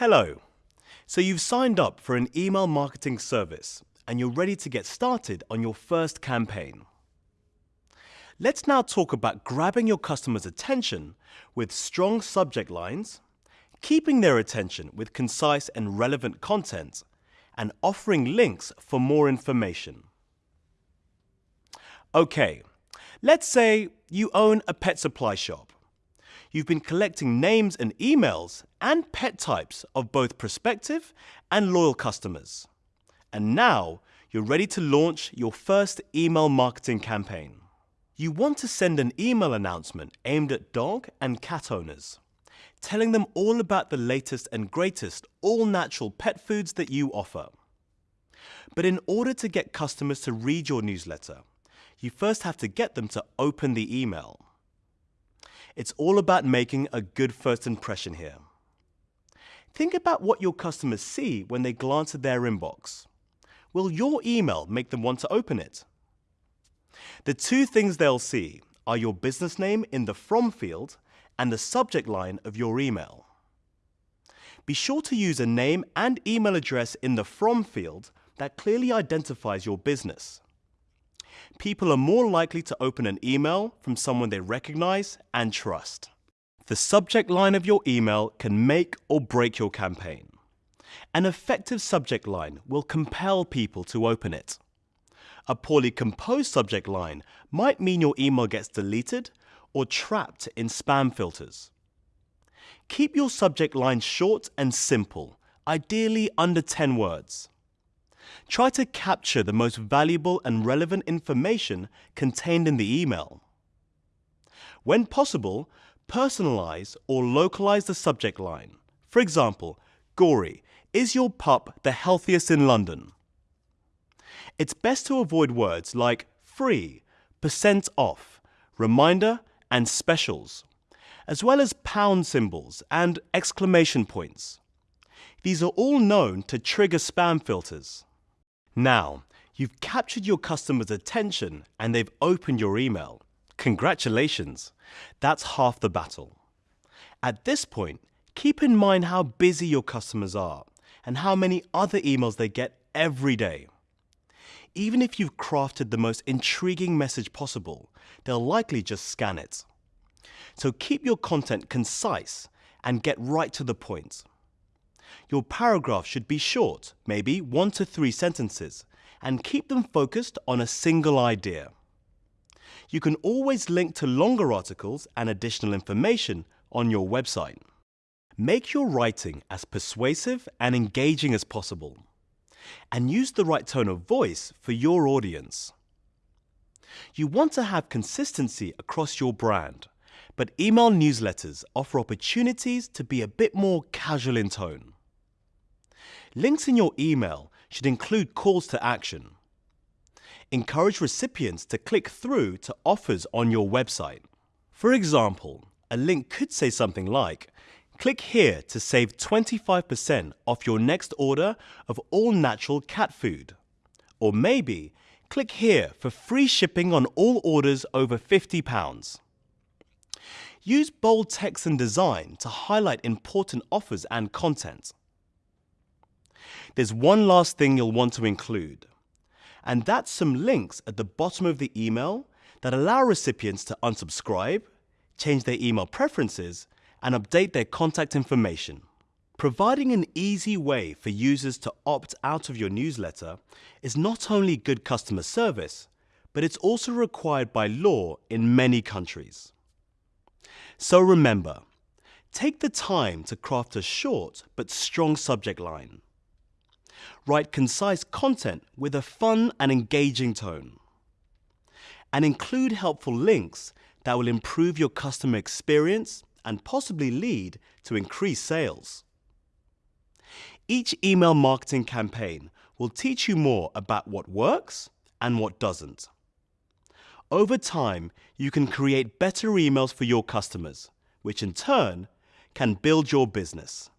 Hello. So you've signed up for an email marketing service and you're ready to get started on your first campaign. Let's now talk about grabbing your customers' attention with strong subject lines, keeping their attention with concise and relevant content, and offering links for more information. Okay, let's say you own a pet supply shop. You've been collecting names and emails and pet types of both prospective and loyal customers. And now you're ready to launch your first email marketing campaign. You want to send an email announcement aimed at dog and cat owners, telling them all about the latest and greatest all-natural pet foods that you offer. But in order to get customers to read your newsletter, you first have to get them to open the email. It's all about making a good first impression here. Think about what your customers see when they glance at their inbox. Will your email make them want to open it? The two things they'll see are your business name in the From field and the subject line of your email. Be sure to use a name and email address in the From field that clearly identifies your business people are more likely to open an email from someone they recognize and trust. The subject line of your email can make or break your campaign. An effective subject line will compel people to open it. A poorly composed subject line might mean your email gets deleted or trapped in spam filters. Keep your subject line short and simple, ideally under 10 words. Try to capture the most valuable and relevant information contained in the email. When possible, personalize or localize the subject line. For example, Gory, is your pup the healthiest in London? It's best to avoid words like free, percent off, reminder, and specials, as well as pound symbols and exclamation points. These are all known to trigger spam filters. Now, you've captured your customer's attention and they've opened your email. Congratulations! That's half the battle. At this point, keep in mind how busy your customers are and how many other emails they get every day. Even if you've crafted the most intriguing message possible, they'll likely just scan it. So keep your content concise and get right to the point. Your paragraph should be short, maybe one to three sentences, and keep them focused on a single idea. You can always link to longer articles and additional information on your website. Make your writing as persuasive and engaging as possible. And use the right tone of voice for your audience. You want to have consistency across your brand, but email newsletters offer opportunities to be a bit more casual in tone. Links in your email should include calls to action. Encourage recipients to click through to offers on your website. For example, a link could say something like, click here to save 25% off your next order of all natural cat food. Or maybe, click here for free shipping on all orders over £50. Use bold text and design to highlight important offers and content. There's one last thing you'll want to include, and that's some links at the bottom of the email that allow recipients to unsubscribe, change their email preferences, and update their contact information. Providing an easy way for users to opt out of your newsletter is not only good customer service, but it's also required by law in many countries. So remember, take the time to craft a short but strong subject line. Write concise content with a fun and engaging tone. And include helpful links that will improve your customer experience and possibly lead to increased sales. Each email marketing campaign will teach you more about what works and what doesn't. Over time, you can create better emails for your customers, which in turn can build your business.